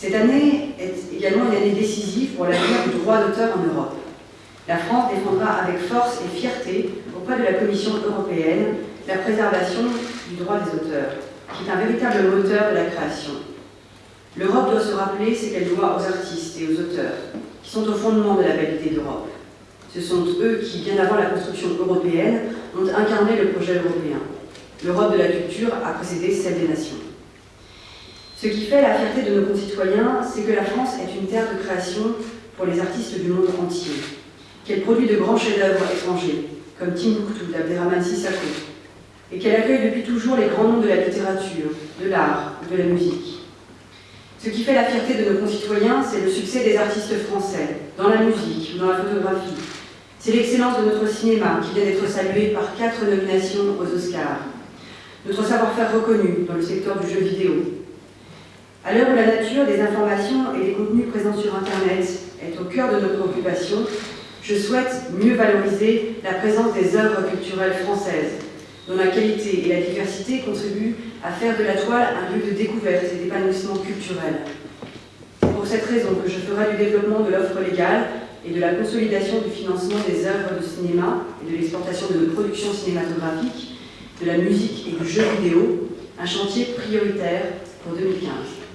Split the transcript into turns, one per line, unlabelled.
Cette année est également une année décisive pour l'avenir du droit d'auteur en Europe. La France défendra avec force et fierté auprès de la Commission européenne la préservation du droit des auteurs, qui est un véritable moteur de la création. L'Europe doit se rappeler ce qu'elle doit aux artistes et aux auteurs, qui sont au fondement de la validité d'Europe. Ce sont eux qui, bien avant la construction européenne, ont incarné le projet européen. L'Europe de la culture a précédé celle des nations. Ce qui fait la fierté de nos concitoyens, c'est que la France est une terre de création pour les artistes du monde entier, qu'elle produit de grands chefs-d'œuvre étrangers, comme Timbuktu d'Abderrahmane Sissako, et qu'elle accueille depuis toujours les grands noms de la littérature, de l'art de la musique. Ce qui fait la fierté de nos concitoyens, c'est le succès des artistes français, dans la musique, dans la photographie. C'est l'excellence de notre cinéma qui vient d'être salué par quatre nominations aux Oscars. Notre savoir-faire reconnu dans le secteur du jeu vidéo, à l'heure où la nature des informations et des contenus présents sur Internet est au cœur de nos préoccupations, je souhaite mieux valoriser la présence des œuvres culturelles françaises, dont la qualité et la diversité contribuent à faire de la toile un lieu de découverte et d'épanouissement culturel. C'est pour cette raison que je ferai du développement de l'offre légale et de la consolidation du financement des œuvres de cinéma et de l'exportation de nos productions cinématographiques, de la musique et du jeu vidéo un chantier prioritaire pour 2015.